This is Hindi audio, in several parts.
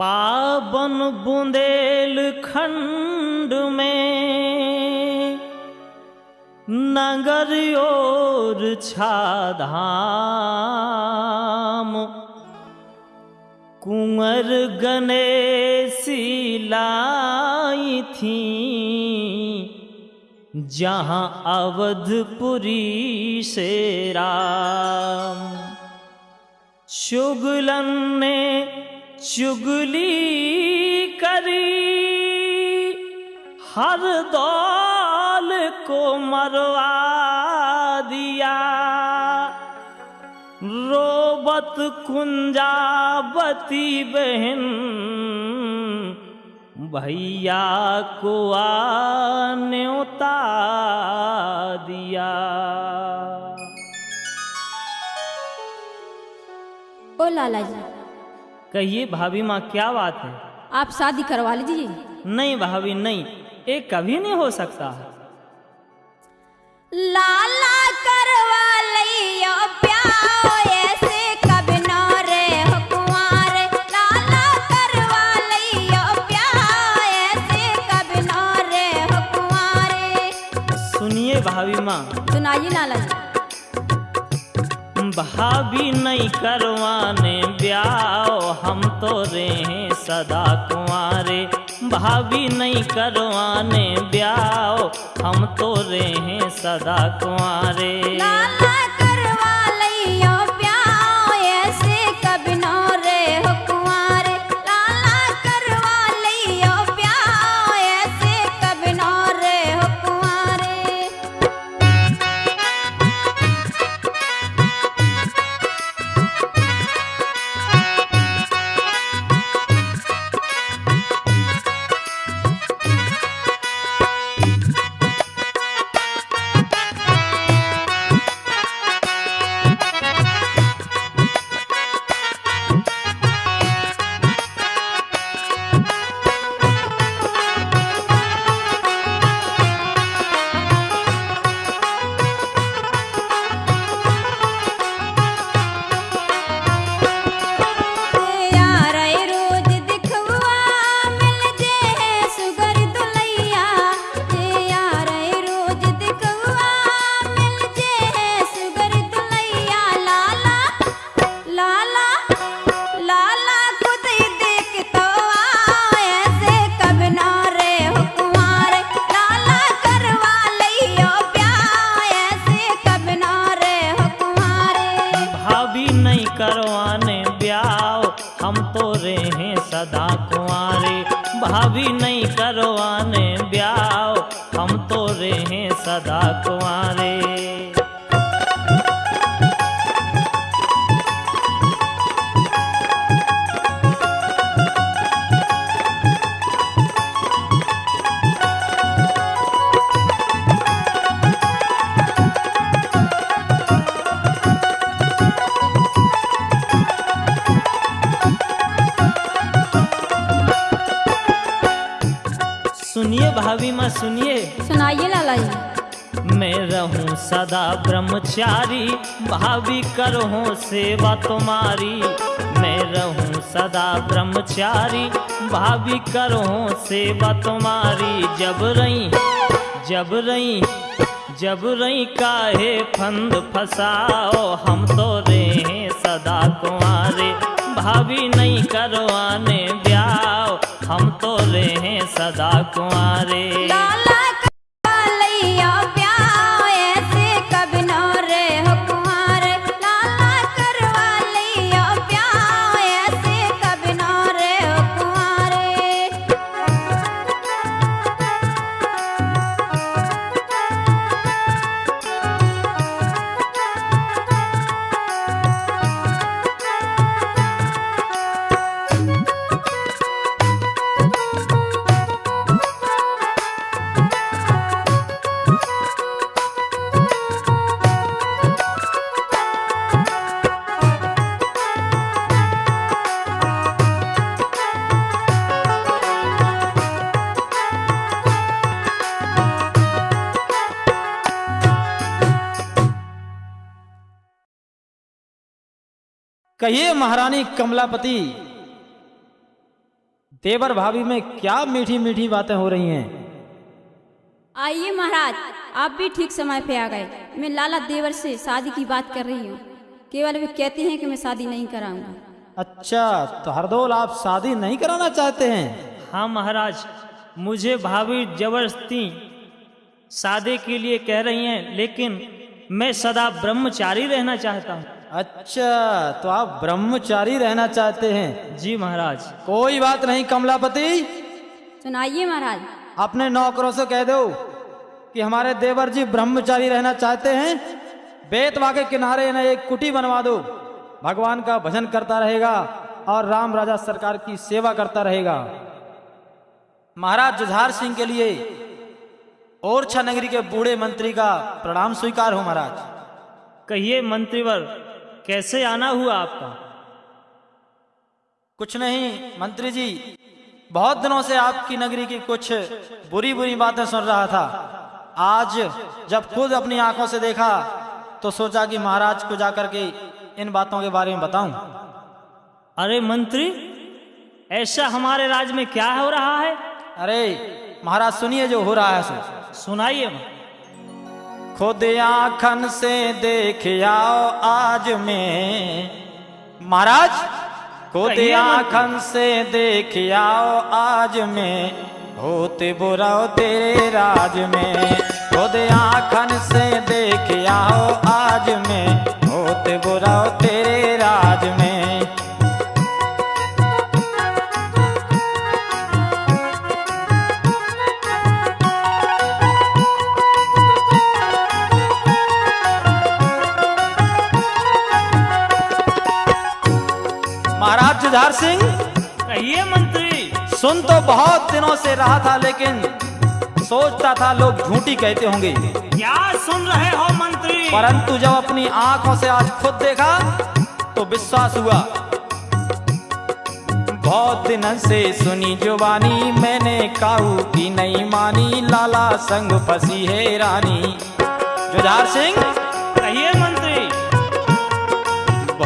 पावन बुंदेलखंड में, नगर और छाधाम। कुंवर गणेशी लाई थी, जहाँ अवधपुरी से राम। शुगलन ने चुगली करी, हर दौल को मरवा दिया। रोबत कुंजावती बहन, भैया को न्योता दिया। ओ लाला जी कहिए भाभी माँ क्या बात है? आप शादी करवा लीजिए। नहीं भाभी नहीं। ये कभी नहीं हो सकता। लाला करवा लियो प्याओ ऐसे कभी न रे लाला करवा लियो प्याओ ऐसे कभी न रे सुनिए भाभी माँ। सुनाइए लाला जी। भाभी नहीं करवाने ब्याह, हम तो रहे सदा कुंवारे। भाभी नहीं करवाने ब्याह, हम तो रहे सदा कुंवारे। भाभी माँ सुनिए। सुनाइए लाला जी मैं रहूँ सदा ब्रह्मचारी भाभी करहूं सेवा तुम्हारी। मैं रहूँ सदा ब्रह्मचारी भाभी करहूं सेवा तुम्हारी। जब रही जब रही जब रही काहे फंद फसाओ? हम तो रहे सदा कुंवारे भाभी नहीं करवाने ब्याह हम तो रहे सदा कुंवारे। महारानी कमलापति देवर भाभी में क्या मीठी मीठी बातें हो रही हैं? आइए महाराज आप भी ठीक समय पे आ गए। मैं लाला देवर से शादी की बात कर रही हूँ। केवल वे कहती हैं कि मैं शादी नहीं कराऊँगा। अच्छा तो हरदोल आप शादी नहीं कराना चाहते हैं? हाँ महाराज मुझे भाभी ज़बरदस्ती शादी के लिए कह रही हैं लेकिन मैं सदा ब्रह्मचारी रहना चाहता हूँ। अच्छा तो आप ब्रह्मचारी रहना चाहते हैं। जी महाराज। कोई बात नहीं कमलापति। सुनाइए महाराज। अपने नौकरों से कह दो कि हमारे देवर जी ब्रह्मचारी रहना चाहते हैं। बेतवा के किनारे इन्हें एक कुटी बनवा दो। भगवान का भजन करता रहेगा और राम राजा सरकार की सेवा करता रहेगा। महाराज जुझार सिंह के लिए ओरछा नगरी के बूढ़े मंत्री का प्रणाम स्वीकार हो महाराज। कहिए मंत्रीवर कैसे आना हुआ आपका? कुछ नहीं मंत्री जी बहुत दिनों से आपकी नगरी की कुछ बुरी बुरी बातें सुन रहा था। आज जब खुद अपनी आँखों से देखा तो सोचा कि महाराज को जाकर के इन बातों के बारे में बताऊँ। अरे मंत्री ऐसा हमारे राज्य में क्या हो रहा है? अरे महाराज सुनिए जो हो रहा है सो सुनाइए। खुद आखन से देख आओ आज में। महाराज खुद आखन से देख आओ आज में। होते बुराओ तेरे राज में। खुद आखन से देख आओ आज में। जुझार सिंह। कहिए मंत्री। सुन तो बहुत दिनों से रहा था लेकिन सोचता था लोग झूठी कहते होंगे। क्या सुन रहे हो मंत्री? परंतु जब अपनी आँखों से आज खुद देखा तो विश्वास हुआ। बहुत दिन से सुनी जुबानी मैंने काऊ की नहीं मानी लाला संग फंसी है रानी। जुझार सिंह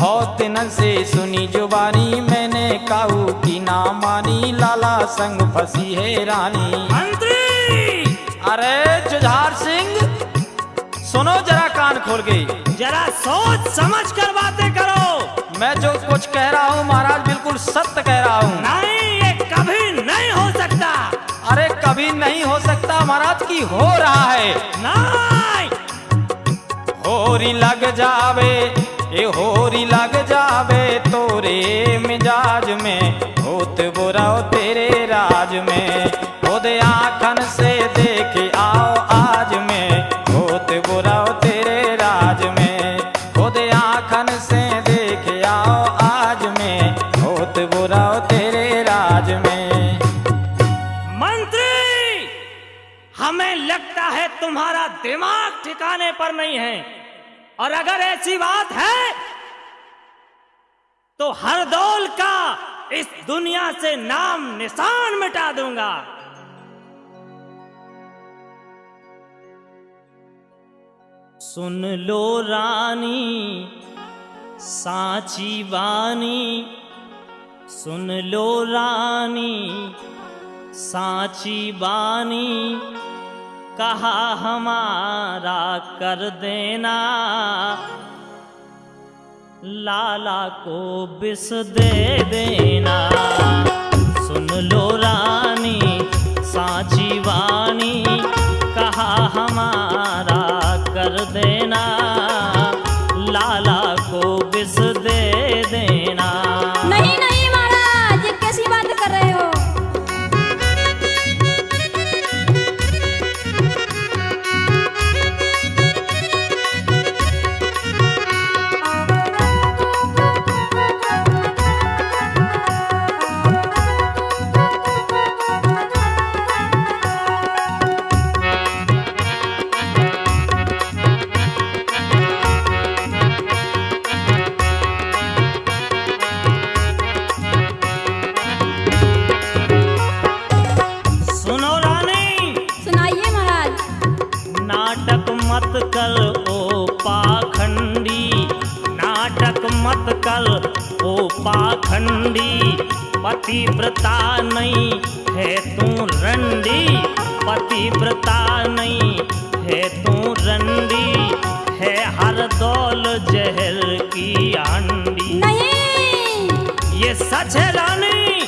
बहुत दिन से सुनी जुबानी मैंने काऊ की ना मानी। लाला संग फंसी है रानी। मंत्री अरे जुझार सिंह सुनो जरा कान खोल के। जरा सोच समझ कर बातें करो। मैं जो कुछ कह रहा हूँ महाराज बिल्कुल सत्य कह रहा हूँ। नहीं ये कभी नहीं हो सकता। अरे कभी नहीं हो सकता महाराज की हो रहा है। नहीं। होरी लग जावे ए होरी लग जावे तोरे मिजाज में होत बुरा तेरे राज में। खुद आखन से देख आओ आज में होत बुरा तेरे राज में। खुद आखन से देख आओ आज में होत बुरा तेरे राज में। मंत्री, हमें लगता है तुम्हारा दिमाग ठिकाने पर नहीं है। और अगर ऐसी बात है तो हर दौल का इस दुनिया से नाम निशान मिटा दूँगा। सुन लो रानी, साची बानी, सुन लो रानी, साची बानी कहा हमारा कर देना। लाला को बिस दे देना। सुन लो रानी, सांची वाणी। कहा हमारा कर देना। लाला पाखंडी पतिव्रता नहीं है तू रंडी पतिव्रता नहीं है तू रंडी है हर दौल जहर की अंडी नहीं। ये सच है रानी?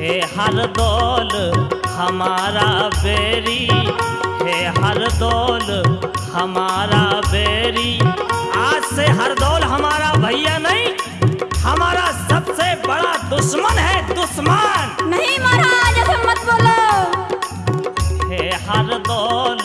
है हर दौल हमारा बेरी है हर दौल हमारा बेरी। आज से हर दौल हमारा भैया नहीं हमारा सबसे बड़ा दुश्मन है दुश्मन। नहीं महाराज ऐसे मत बोलो। हे हर दौल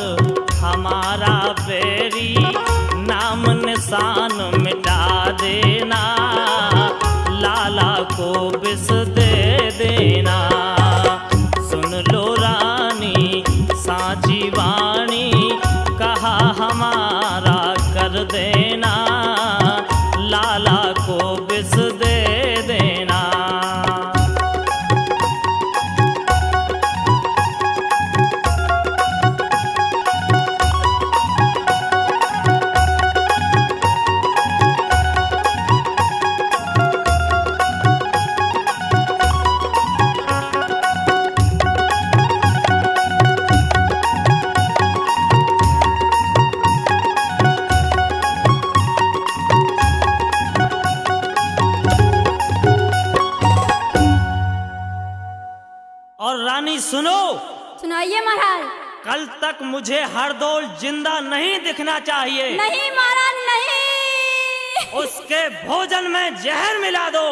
दिखना चाहिए। नहीं महाराज नहीं। उसके भोजन में जहर मिला दो।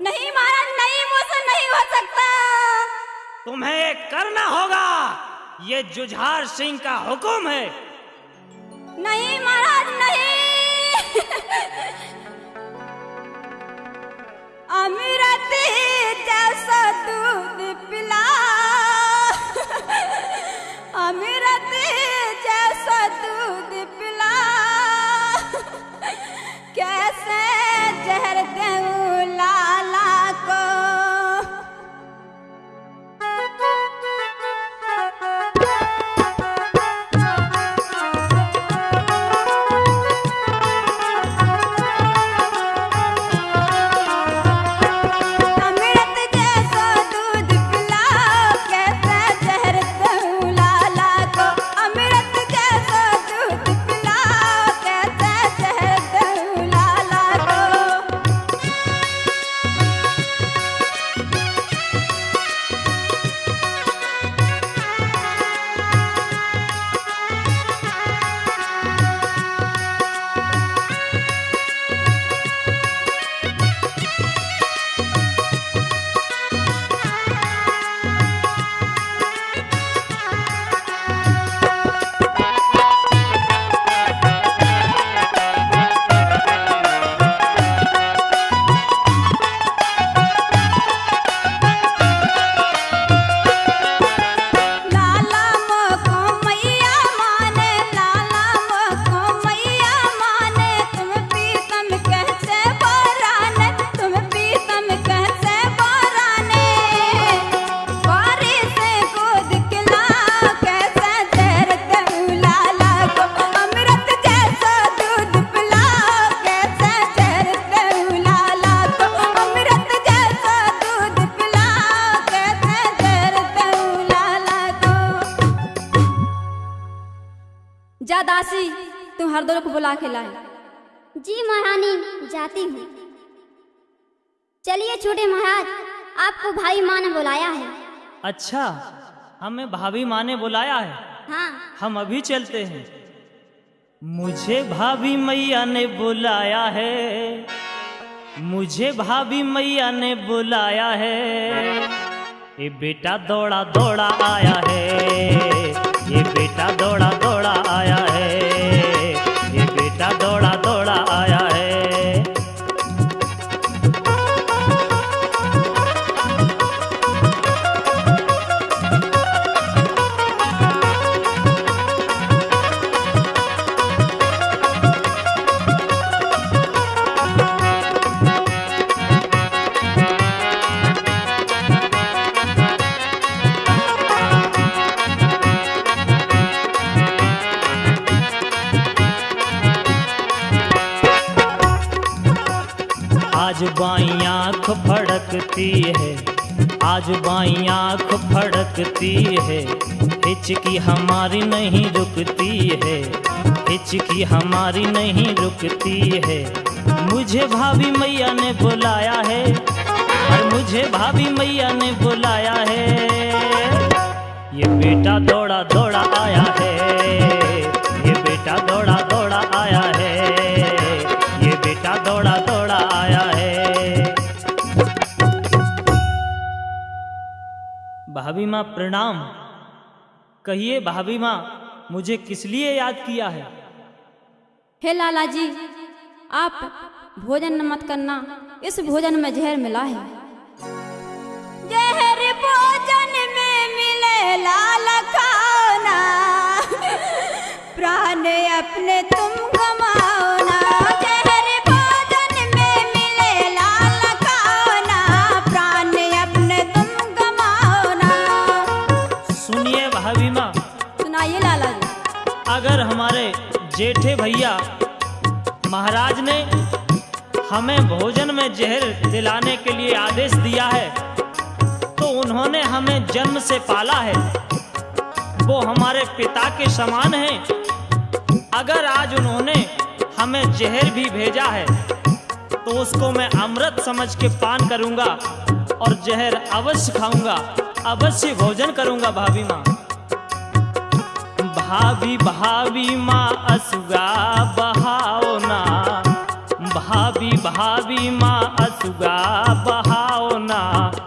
नहीं महाराज नहीं मुझसे नहीं हो सकता। तुम्हें ये करना होगा। ये जुझार सिंह का हुक्म है। नहीं महाराज नहीं बुला के लाए। जी महारानी जाती हूँ। चलिए छोटे महाराज आपको भाई माँ ने बुलाया है। अच्छा हमें भाभी माँ ने बुलाया है। हाँ। हम अभी चलते हैं। मुझे भाभी मैया ने बुलाया है। मुझे भाभी मैया ने बुलाया है। ये बेटा दौड़ा दौड़ा आया है। फड़कती है। आज बाई आँख फड़कती है। हिचकी हमारी नहीं रुकती है। हिचकी हमारी नहीं रुकती है। मुझे भाभी मैया ने बुलाया है। और मुझे भाभी मैया ने बुलाया है। ये बेटा दौड़ा दौड़ा भाभी माँ प्रणाम। कहिए भाभी माँ मुझे किस लिए याद किया है? हे लाला जी आप भोजन न मत करना इस भोजन में जहर मिला है। जहर भोजन में मिले लाल खाना। प्राण अपने तुम जेठे भैया, महाराज ने हमें भोजन में जहर दिलाने के लिए आदेश दिया है तो उन्होंने हमें जन्म से पाला है। वो हमारे पिता के समान हैं। अगर आज उन्होंने हमें जहर भी भेजा है तो उसको मैं अमृत समझ के पान करूँगा और जहर अवश्य खाऊँगा, अवश्य भोजन करूँगा भाभी माँ। भाभी भाभी माँ असुगा बहाओ ना। भाभी भाभी माँ असुगा बहाओ ना।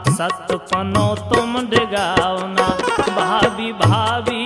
सतपनो तुम डगाओ ना। भाभी भाभी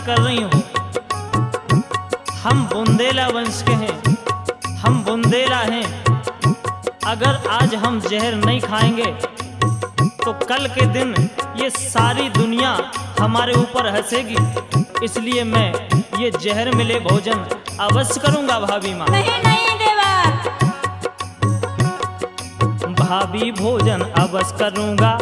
कर रही हो। हम बुंदेला वंश के हैं हम बुंदेला हैं। अगर आज हम जहर नहीं खाएँगे तो कल के दिन ये सारी दुनिया हमारे ऊपर हंसेगी। इसलिए मैं ये जहर मिले भोजन अवश्य करूँगा भाभी माँ। नहीं नहीं देवा। भाभी भोजन अवश्य करूँगा।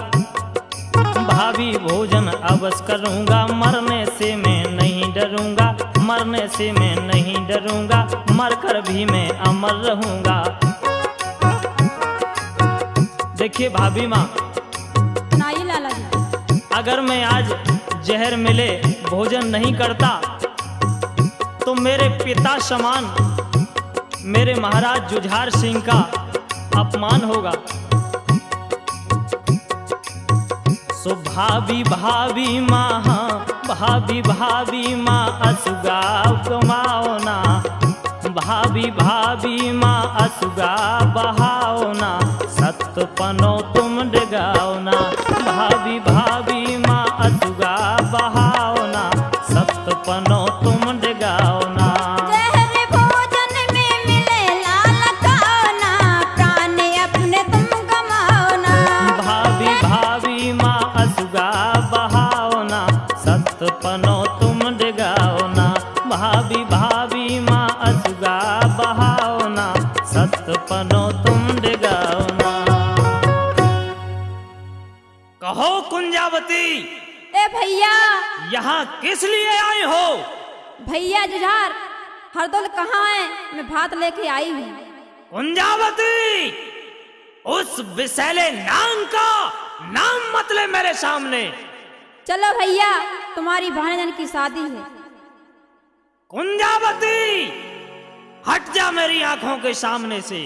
भाभी भोजन अवश्य करूँगा। मरने से मैं नहीं डरूँगा। मरने से मैं नहीं डरूँगा। मरकर भी मैं अमर रहूँगा। देखिए भाभी माँ लाला जी। अगर मैं आज जहर मिले भोजन नहीं करता तो मेरे पिता समान मेरे महाराज जुझार सिंह का अपमान होगा। सो भाभी भाभी माँ, भाभी भाभी माँ असुगा कमाओ ना। भाभी भाभी माँ असुगा बहाओ ना। तुम डगाओ ना। भाभी भाभी सत पनो तुम डगाओ ना। भाभी भाभी माँ असुगा बहाओ ना। सत पनो तुम डगाओ ना। कहो कुंजावती ए भैया। यहाँ किस लिए आई हो? भैया जुझार हरदौल कहाँ है? मैं भात लेके आई हूँ। कुंजावती उस विशैले नाम का नाम मत ले मेरे सामने। चलो भैया, तुम्हारी भानजन की शादी है। कुंजावती, हट जा मेरी आँखों के सामने से।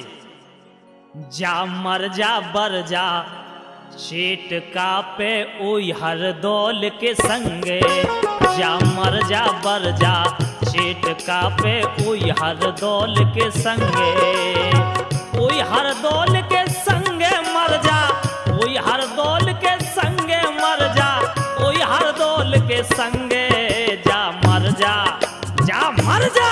जा, मर जा, बर जा चेट का पे ओई हर दौल के संगे। जा, मर जा, बर जा चेट का पे ओई हर दौल के संगे। ओई हर दौल के संगे मर जा, ओई हर दौल के संगे दौल के संगे, जा मर जा जा मर जा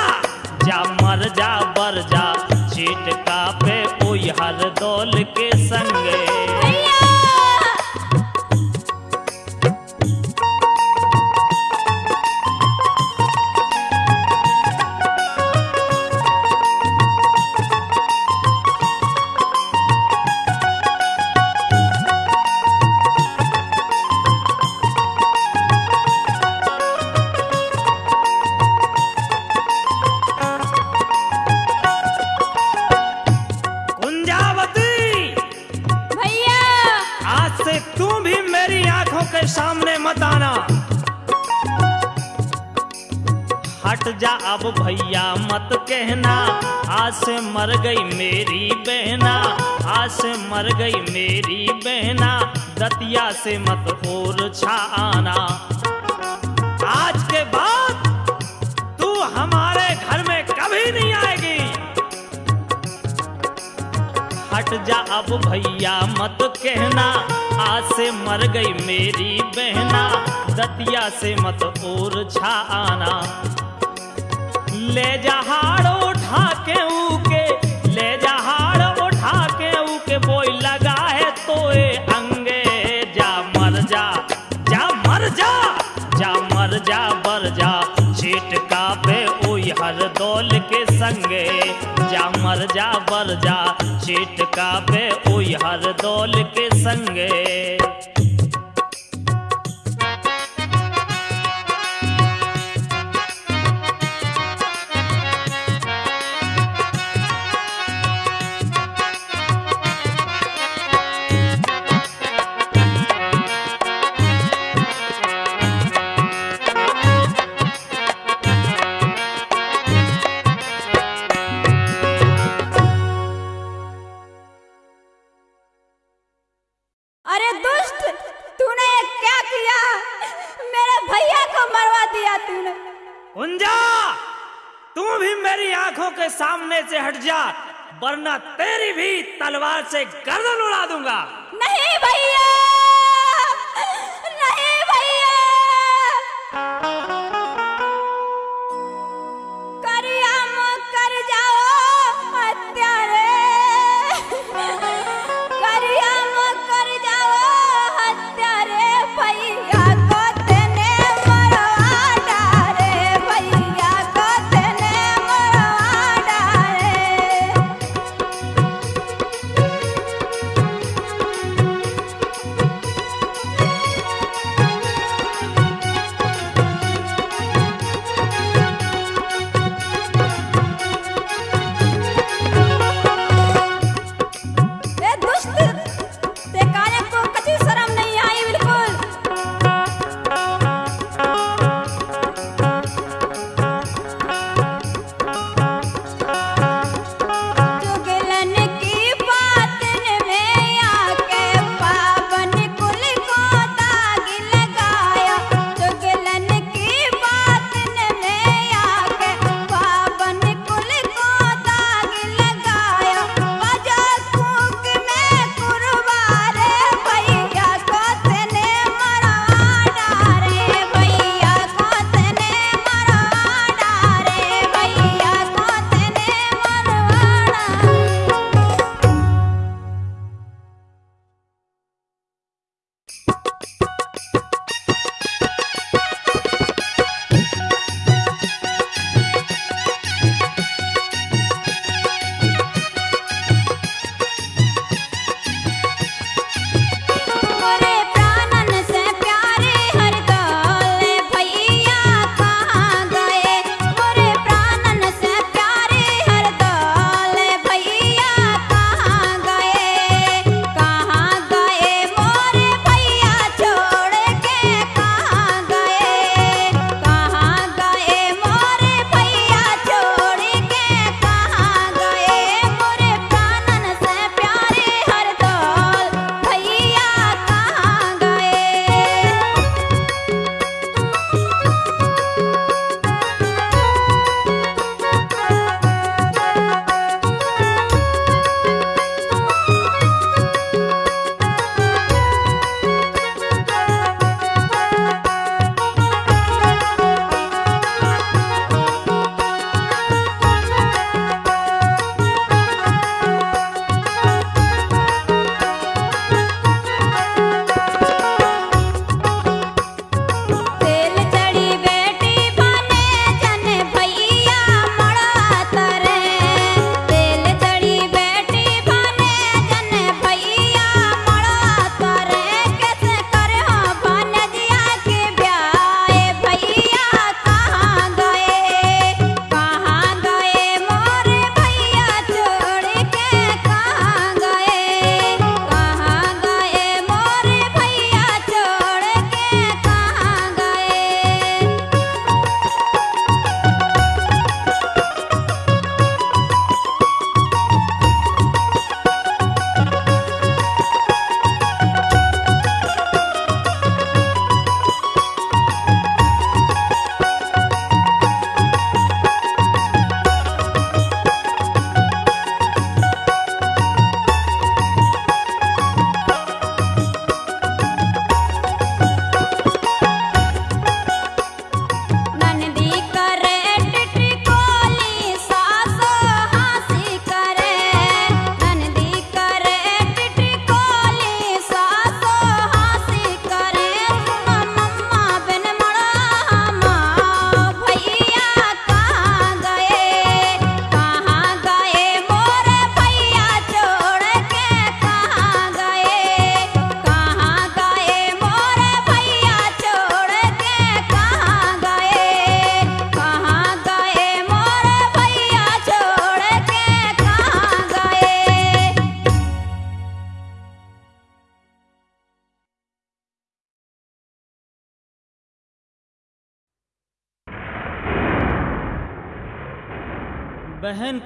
जा मर जा, बर जा चीट का पे कोई हर दौल के संगे। आँखों के सामने मत आना। हट जा अब भैया, मत कहना। आज से मर गई मेरी बहना, आज से मर गई मेरी बहना। दतिया से मत और छा आना आज हट जा अब भैया मत कहना। आज से मर गई मेरी बहना। दतिया से मत और छा आना ले जहाड़ उठा के ऊके, ले जहाड़ उठा के ऊके। बोई लगा है तोए अंगे। जा मर जा जा मर जा जा मर जा, बर जा। चीट का पे ओई हर दौल के संगे। जा मर जा, बर जा का पे ओ हर दौल के संगे। वरना तेरी भी तलवार से गर्दन उड़ा दूँगा। नहीं भैया।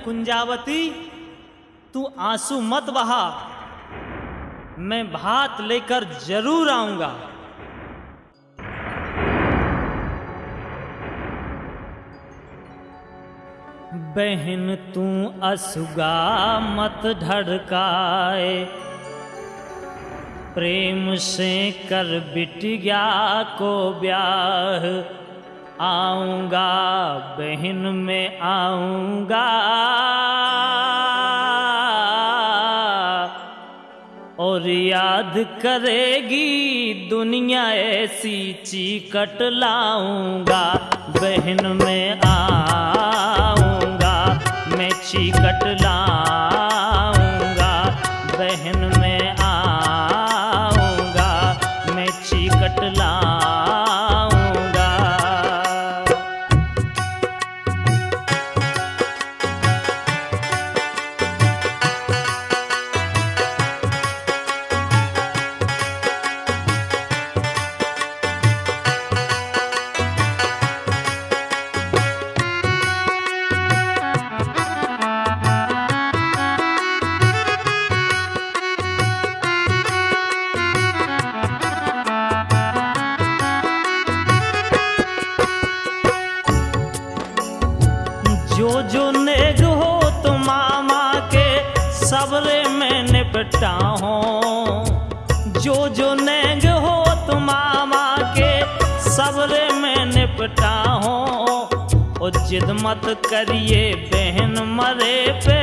कुंजावती, तू आँसू मत बहा। मैं भात लेकर ज़रूर आऊँगा। बहन, तू असुगा मत ढड़काए। प्रेम से कर बिटिया को ब्याह। आऊँगा, बहन में आऊँगा। और याद करेगी दुनिया ऐसी चीकट लाऊँगा, बहन में आऊँगा। मैं चीकट लाऊँगा जिद मत करिए बहन मरे पे,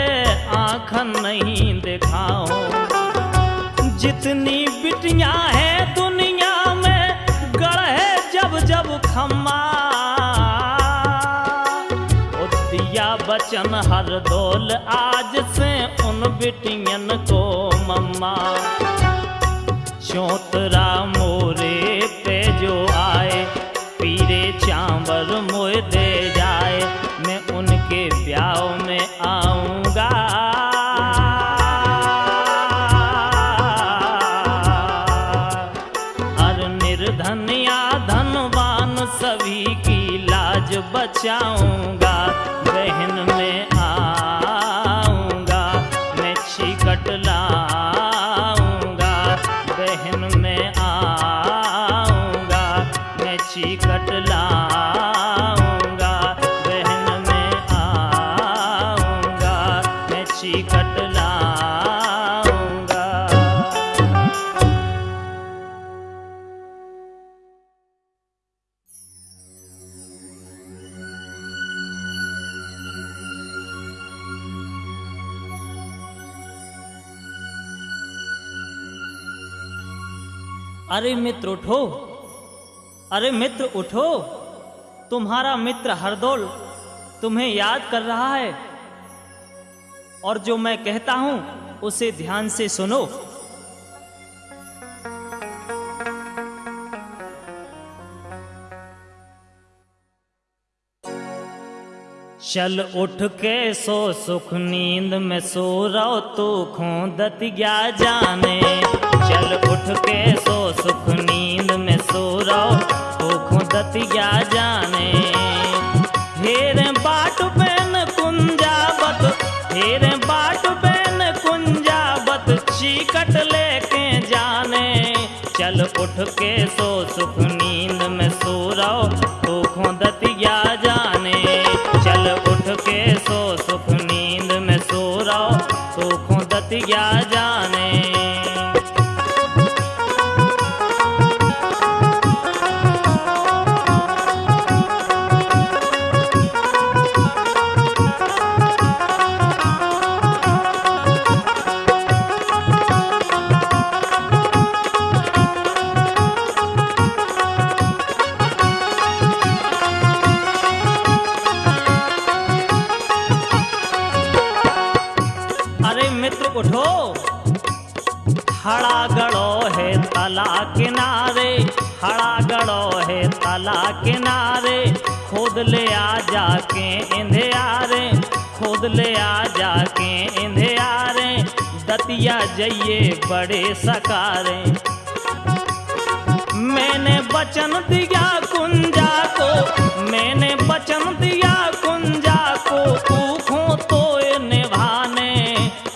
आँख नहीं दिखाओ जितनी बिटियाँ है दुनिया में, गढ़े जब जब खम्मा। दिया बचन हर दौल आज से उन बिटियन को मम्मा। चौतरा मोरे लाज अरे मित्र उठो। अरे मित्र उठो। तुम्हारा मित्र हरदौल तुम्हें याद कर रहा है। और जो मैं कहता हूँ, उसे ध्यान से सुनो। चल उठ के सो सुख नींद में सो रहो, तू खोदत गया जाने। चल उठ के सो सुख नींद में सो रहो खोदत गया जाने। हेरे बाट बैन कुंजावत, हेरे बाट बैन कुंजावत, चीकट लेके जाने। चल उठ के सो सुख नींद में सो रहो खोदत गया जाने। चल उठ के सो सुख नींद में सो रहो तू खोदत जाइए बड़े सकारे। मैंने बचन दिया कुंजा को, मैंने बचन दिया कुंजा को खो तो निभाने।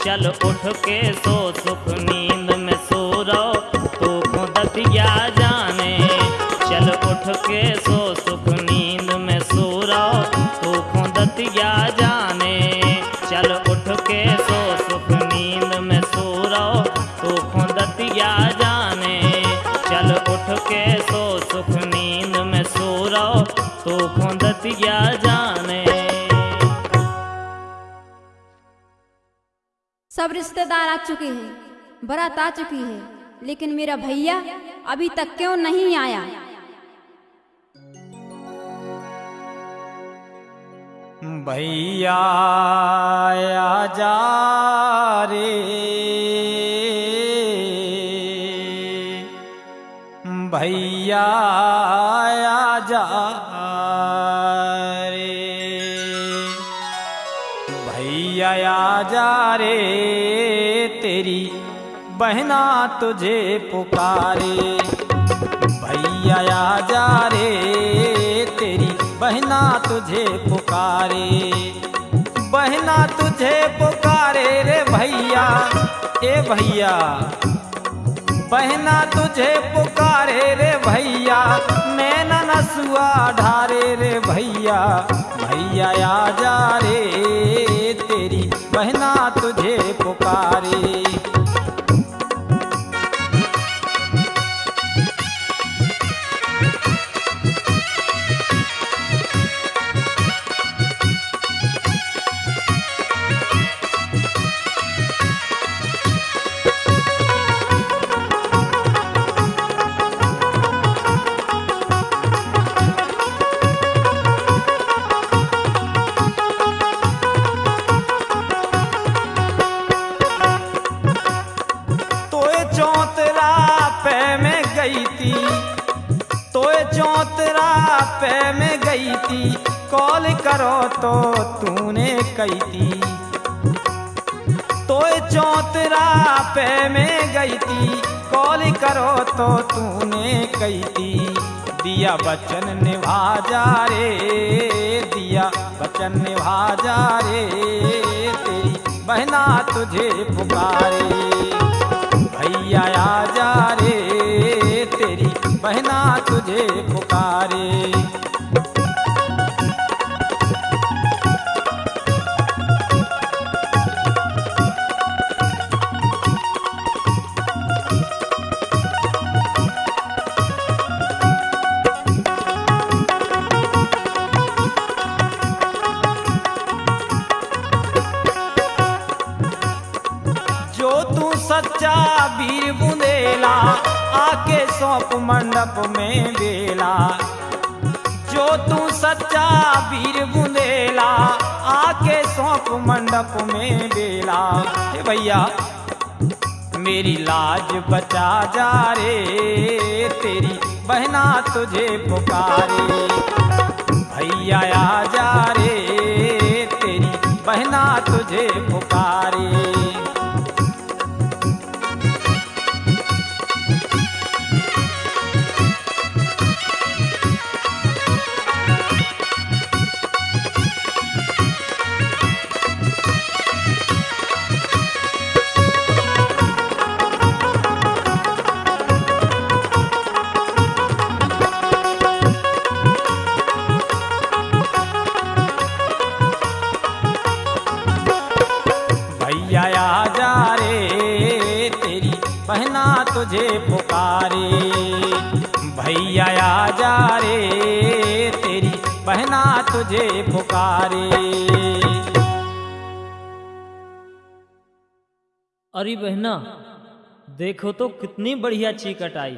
चल उठ के सो सुखनी रिश्तेदार आ चुके हैं बरात आ चुकी है, लेकिन मेरा भैया अभी तक क्यों नहीं आया? भैया जा रे। भैया जा रे। भैया जा रे। बहना तुझे पुकारे, भैया आजा रे तेरी बहना तुझे पुकारे। बहना तुझे पुकारे रे भैया, ए भैया। बहना तुझे पुकारे रे भैया नैना नसुआ ढारे रे भैया। भैया आजा रे तेरी बहना तुझे पुकारे। करो तो तूने कही थी। तोए चौतरा पे में गई थी। कॉल करो तो तूने कही थी। दिया बचन निभा जा रे, दिया बचन निभा जा रे, तेरी बहना तुझे पुकारे। भैया आ जा रे, तेरी बहना तुझे पुकारे। मंडप में बेला जो तू सच्चा वीर बुंदेला, आके सौंप मंडप में बेला हे भैया, मेरी लाज बचा जा रे, तेरी बहना तुझे पुकारे। भैया, आ जा रे, तेरी बहना तुझे पुकारे। तुझे पुकारे। भैया आजा रे, तेरी बहना तुझे पुकारे। अरे बहना, देखो तो कितनी बढ़िया चीकट आई।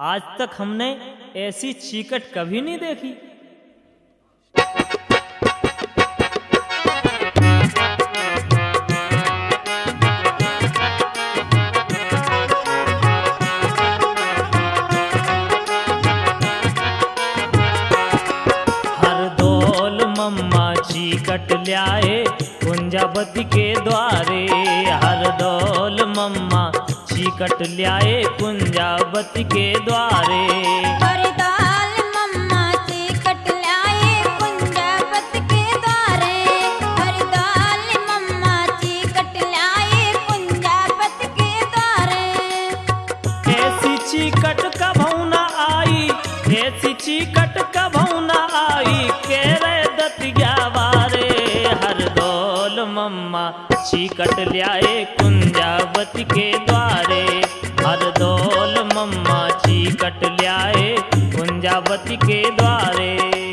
आज तक हमने ऐसी चीकट कभी नहीं देखी। चीकट ल्याए कुंजावती के द्वारे। हर दौल मम्मा चीकट ल्याए कुंजावती के द्वारे। मम्मा चीकट ल्याए कुंजावती के द्वारे। हरदौल मम्मा चीकट ल्याए कुंजावती के द्वारे।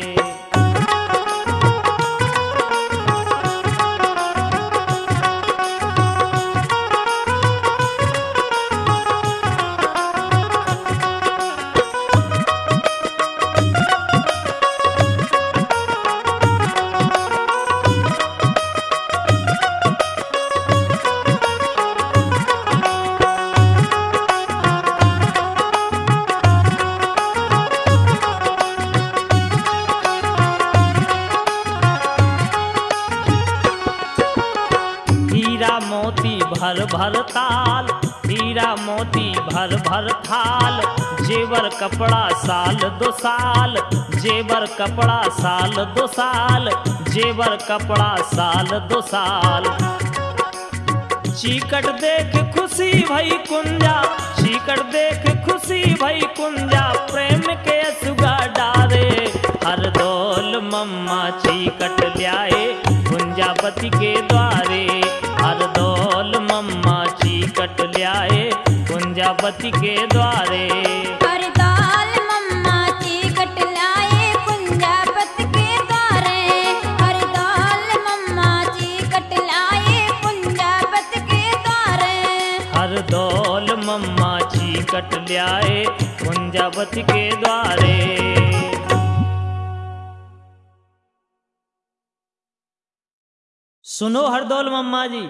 भर ताल हीरा मोती भर भर थाल, जेवर कपड़ा साल दो साल, जेवर कपड़ा साल दो साल, जेवर कपड़ा साल दो साल। चीकट देख खुशी भई कुंजा, चीकट देख खुशी भई कुंजा, प्रेम के सुगा डारे। हर दौल मम्मा चीकट ल्याए कुंजापति के द्वारे। हर मम्मा चीकट ल्याए कुंजापति के द्वारे। हरदाल मम्मा चीकट लाए कुंजापत के द्वारे। हरदाल मम्मा चीकट लाए कुंजापत के द्वारे। हर दौल मम्मा चीकट ल्याए कुंजापति के द्वारे। सुनो हरदौल मम्मा जी।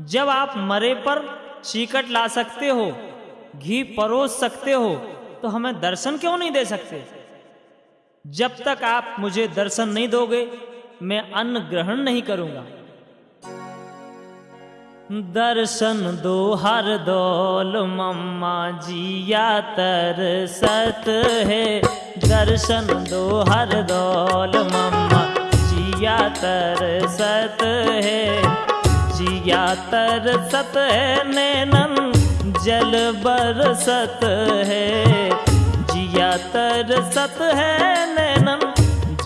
जब आप मरे पर चीकट ला सकते हो, घी परोस सकते हो तो हमें दर्शन क्यों नहीं दे सकते? जब तक आप मुझे दर्शन नहीं दोगे, मैं अन्न ग्रहण नहीं करूँगा। दर्शन दो हर दौल, मम्मा जिया तर सत है। दर्शन दो हर दौल, मम्मा जिया तर सत है। तरसत है नैनन, जल बरसत है। जिया तरसत है नैनन,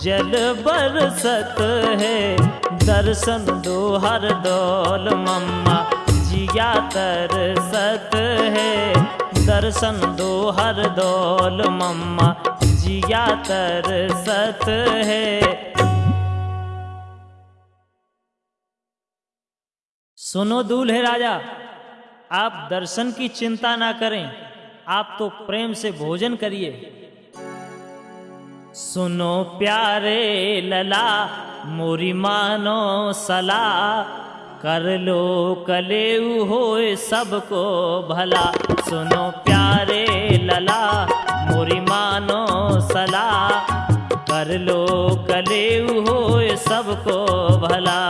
जल बरसत है। दर्शन दो हर दौल मम्मा जिया तरसत है। दर्शन दो हर दौल मम्मा जिया तरसत है। सुनो दूल्हे राजा, आप दर्शन की चिंता ना करें, आप तो प्रेम से भोजन करिए। सुनो प्यारे लला, मोरी मानो सला, कर लो कलेऊ होए सबको भला। सुनो प्यारे लला, मोरी मानो सला, कर लो कलेऊ होए सबको भला।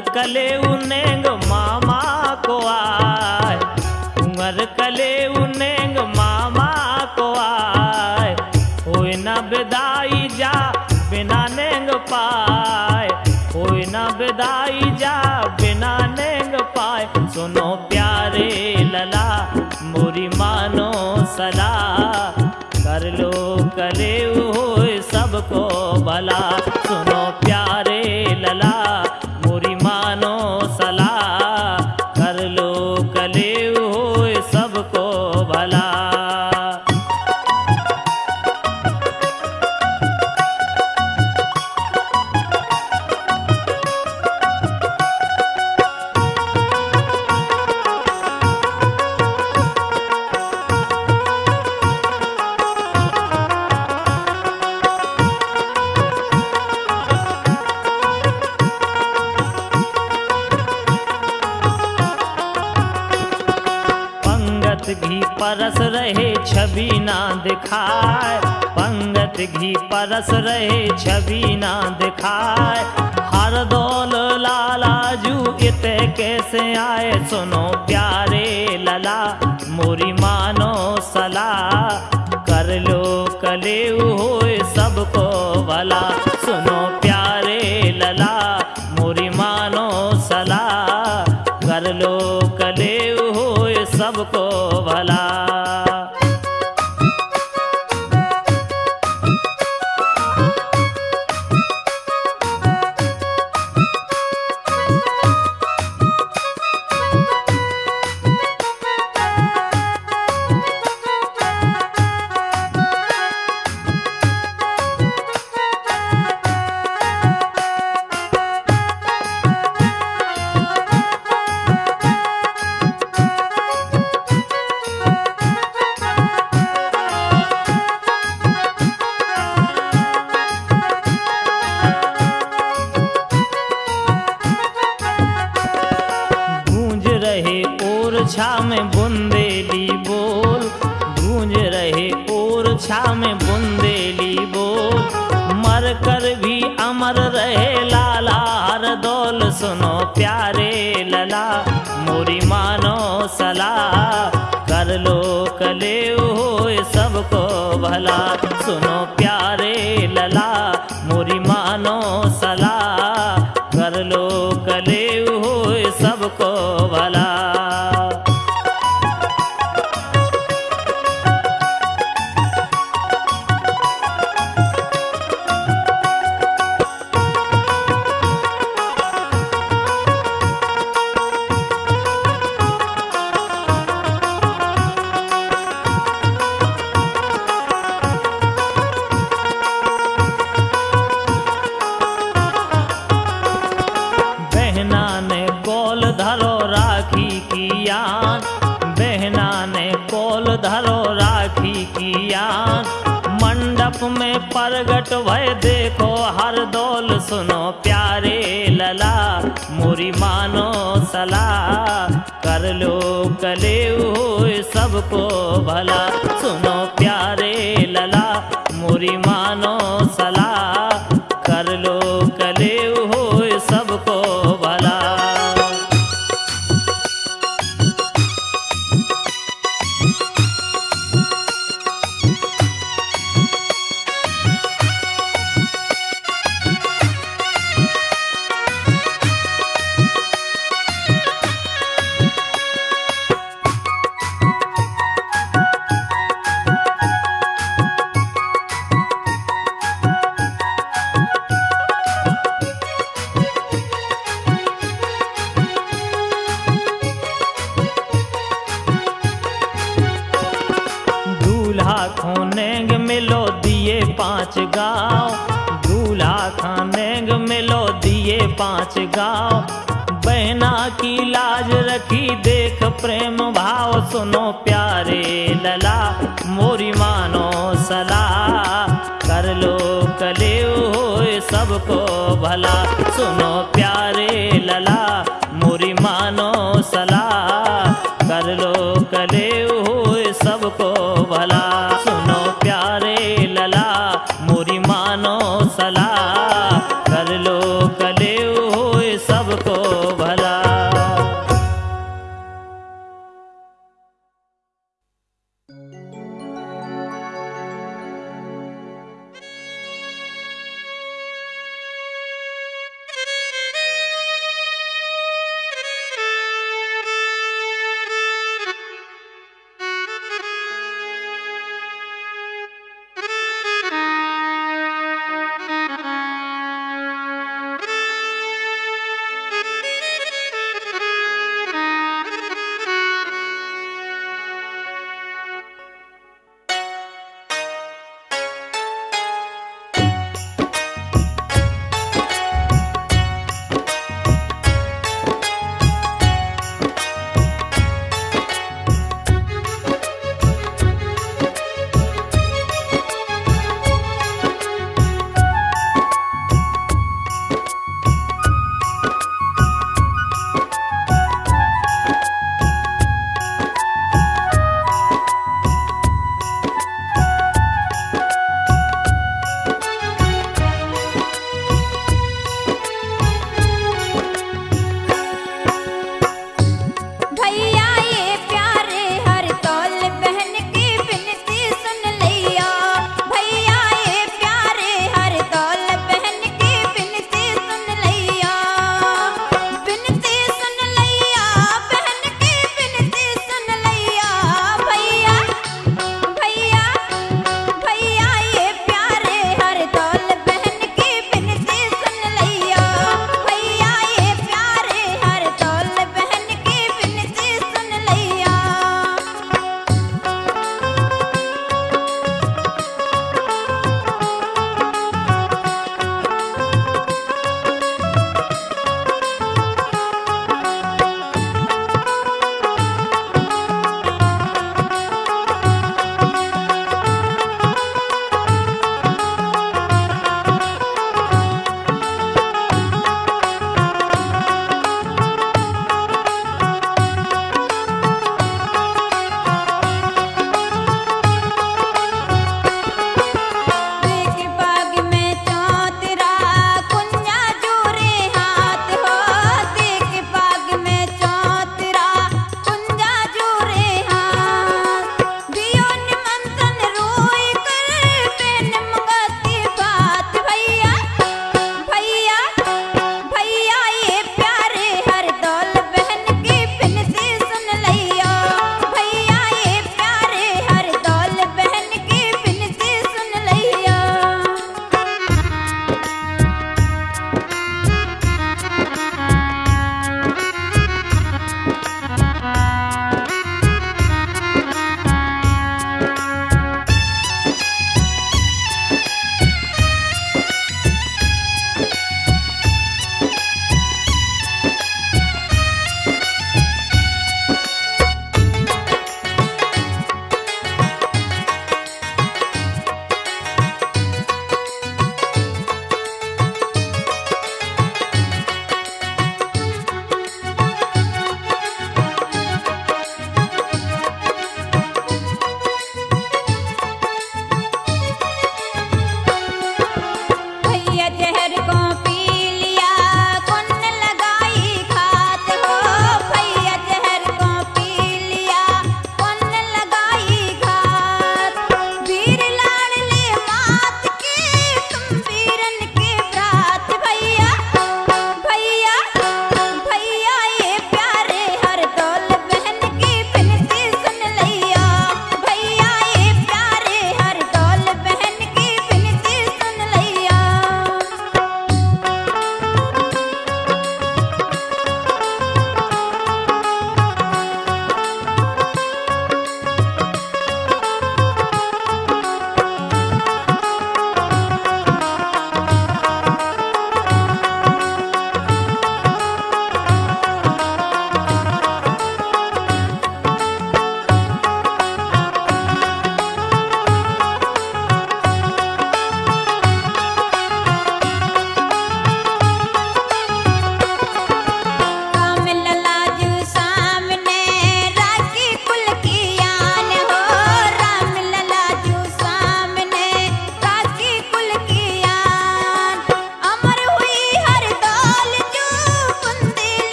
कले उनेंग मामा को आए। कुंवर कले उनेंग मामा को आए। होए न बेदाई जा बिना नेंग पाए। होए न बेदाई जा बिना नेंग पाए। सुनो प्यारे लला, मोरी मानो सला। कर लो कले होए सबको भला। कस रहे छवि ना दिखाए। हर दौल लालाजू इत कैसे आए? सुनो प्यारे लला, मोरी मानो सला। कर लो कले हो सबको भला। सुनो सलाह कर लो कले सबको भला। सुनो प्यारे लला मुरी मानो सलाह।